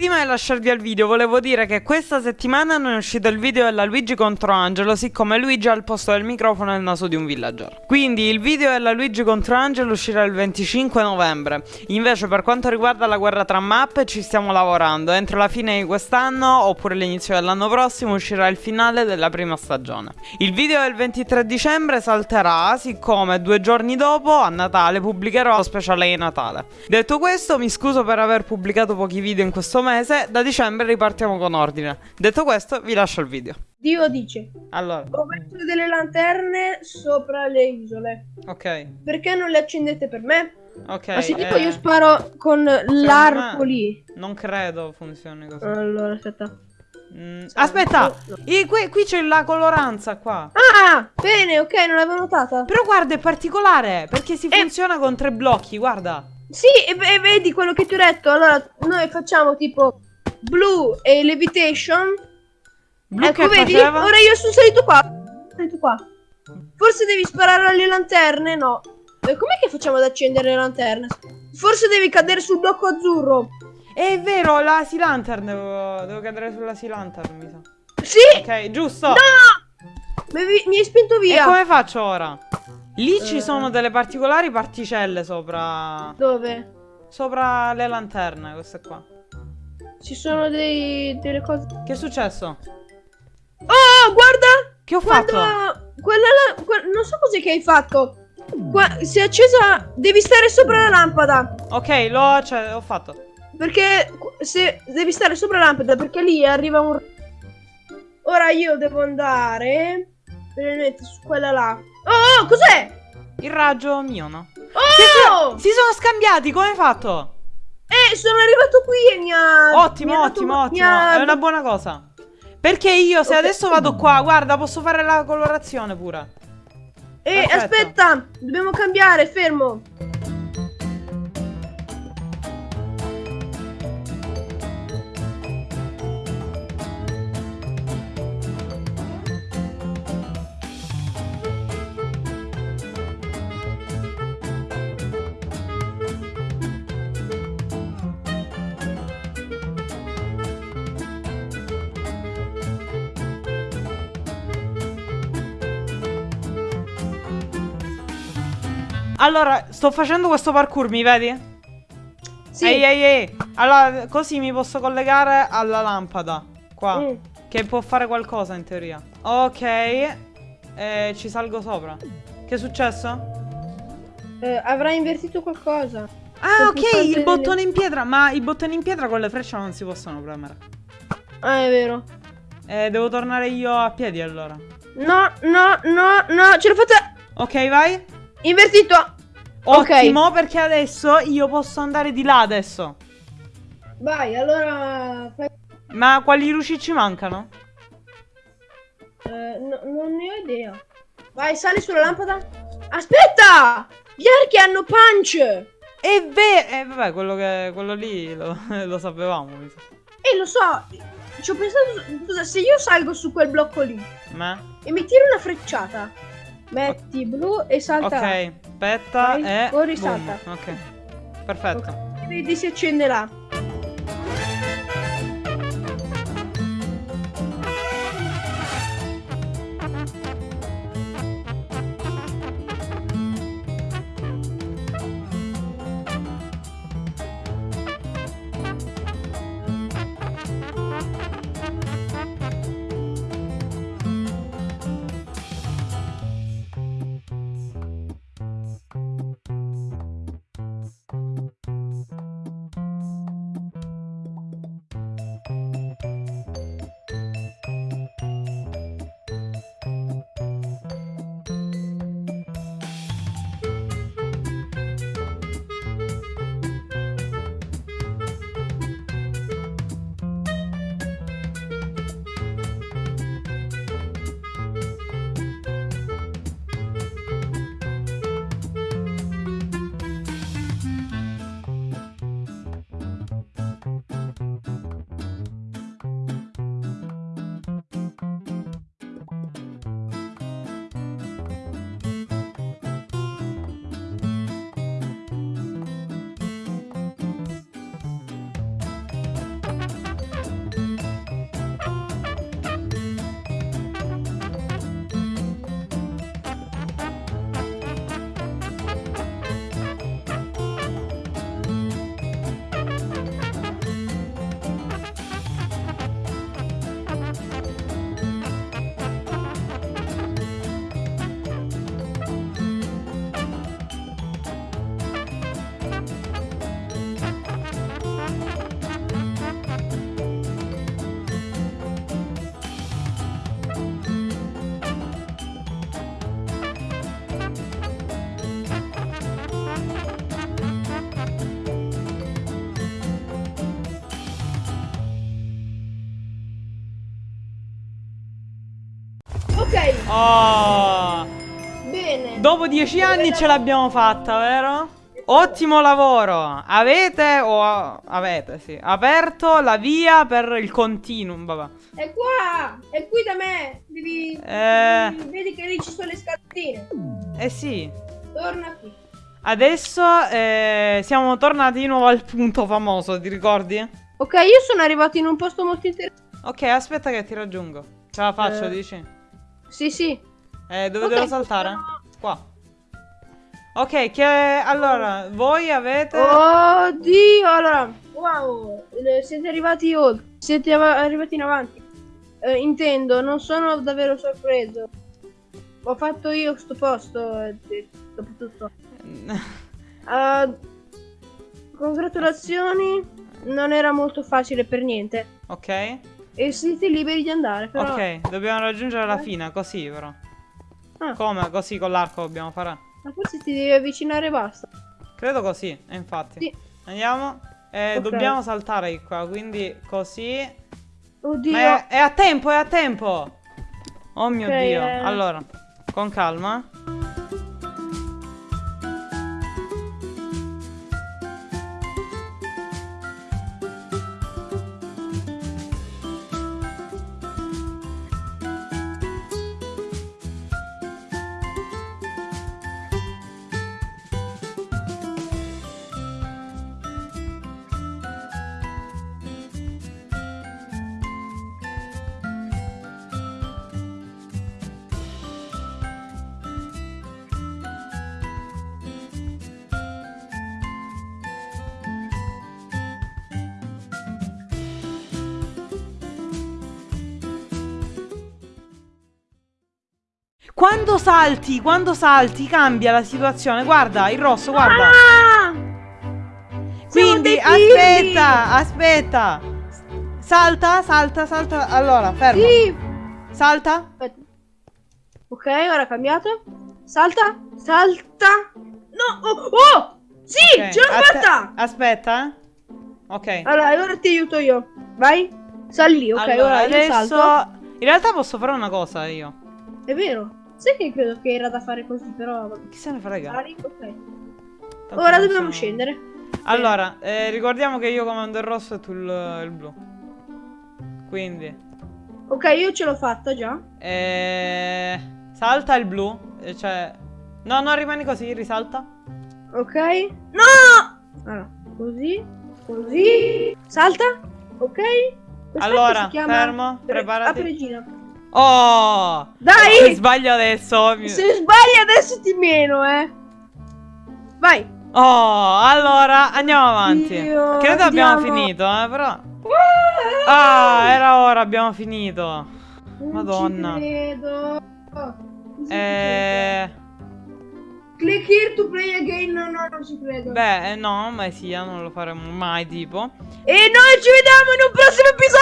Prima di lasciarvi al video volevo dire che questa settimana non è uscito il video della Luigi contro Angelo siccome Luigi ha al posto del microfono il naso di un villager. Quindi il video della Luigi contro Angelo uscirà il 25 novembre. Invece per quanto riguarda la guerra tra mappe ci stiamo lavorando. Entro la fine di quest'anno oppure l'inizio dell'anno prossimo uscirà il finale della prima stagione. Il video del 23 dicembre salterà siccome due giorni dopo a Natale pubblicherò lo speciale di Natale. Detto questo mi scuso per aver pubblicato pochi video in questo momento mese, da dicembre ripartiamo con ordine. Detto questo, vi lascio il video. Dio dice: Allora, Ho messo delle lanterne sopra le isole. ok, Perché non le accendete per me? ok. Ma se tipo eh, io sparo con l'arco lì. Non credo funzioni così. Allora, aspetta. Mm, aspetta, i- qui, qui c'è la coloranza qua. Ah, bene, ok, non l'avevo notata. Però guarda, è particolare, perché si Eh. funziona con tre blocchi, guarda. Sì, e, e vedi quello che ti ho detto. Allora, noi facciamo tipo blu e levitation. Blu ecco, vedi? faceva? Ora io sono salito qua. Salito qua. Forse devi sparare alle lanterne? No. E com'è che facciamo ad accendere le lanterne? Forse devi cadere sul blocco azzurro. È vero, la Sea Lantern, devo, devo cadere sulla Sea Lantern, mi sa. Sì! Ok, giusto. No! Mi, mi hai spinto E via. come faccio ora? Lì ci Eh. sono delle particolari particelle sopra... Dove? Sopra le lanterne, queste qua. Ci sono dei, delle cose. Che è successo? Oh, guarda! Che ho fatto? Guarda! Quella là- que- non so cos'è che hai fatto. Qua, si è accesa. Devi stare sopra la lampada. Ok, l'ho cioè, ho fatto. Perché se devi stare sopra la lampada, perché lì arriva un. Ora io devo andare. Praticamente su quella là. Oh, oh, cos'è? Il raggio mio, no? Oh! Si sono scambiati, come hai fatto? Eh, sono arrivato qui e mi ha. Ottimo, mi ha dato- ottimo, ottimo. ha- È una buona cosa. Perché io, se Ok. adesso vado qua, guarda, posso fare la colorazione pure. Eh, Perfetto. aspetta, dobbiamo cambiare, fermo. Allora, sto facendo questo parkour, mi vedi? Sì. Ehi, ehi, ehi. Allora, così mi posso collegare alla lampada. Qua. Mm. Che può fare qualcosa in teoria. Ok. E ci salgo sopra. Che è successo? Eh, avrà invertito qualcosa. Ah, ok, il delle- bottone in pietra. Ma i bottoni in pietra con le frecce non si possono premere. Ah, è vero. Eh, devo tornare io a piedi allora. No, no, no, no, ce l'ho fatta. Ok, vai. Invertito. Ok. Ottimo, perché adesso io posso andare di là adesso. Vai, allora. Ma quali luci ci mancano? eh, no- non ne ho idea. Vai, sali sulla lampada. Aspetta! Gli archi hanno punch. E vero. Eh, vabbè, quello, che, quello lì lo, lo sapevamo. mi sa. Eh, lo so. Ci ho pensato. Scusa, se io salgo su quel blocco lì Ma? e mi tiro una frecciata, metti blu e salta. Ok, aspetta e. corri, boom. salta. Ok. Perfetto. Ok, Vedi si accende là. Ok, Oh. bene. Dopo dieci anni ce l'abbiamo fatta, vero? Ottimo lavoro! Avete o avete, sì, aperto la via per il continuum, vabbè. È qua! È qui da me! Devi... Eh. Vedi che lì ci sono le scatine. Eh sì. Torna qui. Adesso eh, siamo tornati di nuovo al punto famoso, ti ricordi? Ok, io sono arrivato in un posto molto interessante. Ok, aspetta che ti raggiungo. Ce la faccio, Eh. dici? Sì, sì. Eh, dove Ok, devo saltare? possiamo- Qua. Ok, che allora, voi avete Oddio, allora. Wow, eh, siete arrivati oltre. Siete av- arrivati in avanti. Eh, intendo, non sono davvero sorpreso. Ho fatto io sto posto, eh, dopo tutto. Ah, congratulazioni, non era molto facile per niente. Ok. E siete liberi di andare, però. Ok, dobbiamo raggiungere la Eh. fine, così però. Ah, Come? Così con l'arco dobbiamo fare? ma forse ti devi avvicinare e basta. Credo così, e infatti. Sì. Andiamo. Eh, Ok. Dobbiamo saltare di qua, quindi così. Oddio. È, è a tempo, è a tempo. Oh mio Ok, Dio. eh. Allora, con calma. Quando salti, quando salti cambia la situazione. Guarda, il rosso, guarda. Ah! Quindi aspetta, aspetta. Salta, salta, salta. Allora, fermo. Sì. Salta. Aspetta. Ok, ora ha cambiato. Salta, salta. No, oh, oh! Sì, Ok, ce l'ho aspetta- fatta. Aspetta. eh. Ok. Allora, ora ti aiuto io. Vai. Sali, ok, allora, ora io adesso salto. in realtà posso fare una cosa io. È vero. Sai che credo che era da fare così, però. Chi se ne frega? Sali, ok. Tanto Ora dobbiamo sono- scendere. Allora, eh, ricordiamo che io comando il rosso e tu il, il blu. Quindi, Ok, io ce l'ho fatta già. eh, salta il blu. eh, cioè, no, no, rimani così, risalta. Ok. No! Allora, così, così. Salta. Ok. Questa Allora, fermo, pre- preparati. apri. Oh! Dai! Se sbaglio adesso. mi- Se sbagli adesso ti meno, eh. Vai. Oh, allora andiamo avanti. Dio, Credo abbiamo andiamo. finito, eh, però. Ah, era ora, abbiamo finito. Non Madonna. Ci credo. Cosa Eh? Click here to play again. No, no, non ci credo. beh, eh, no, ma sia, non lo faremo mai, tipo. E noi ci vediamo in un prossimo episodio.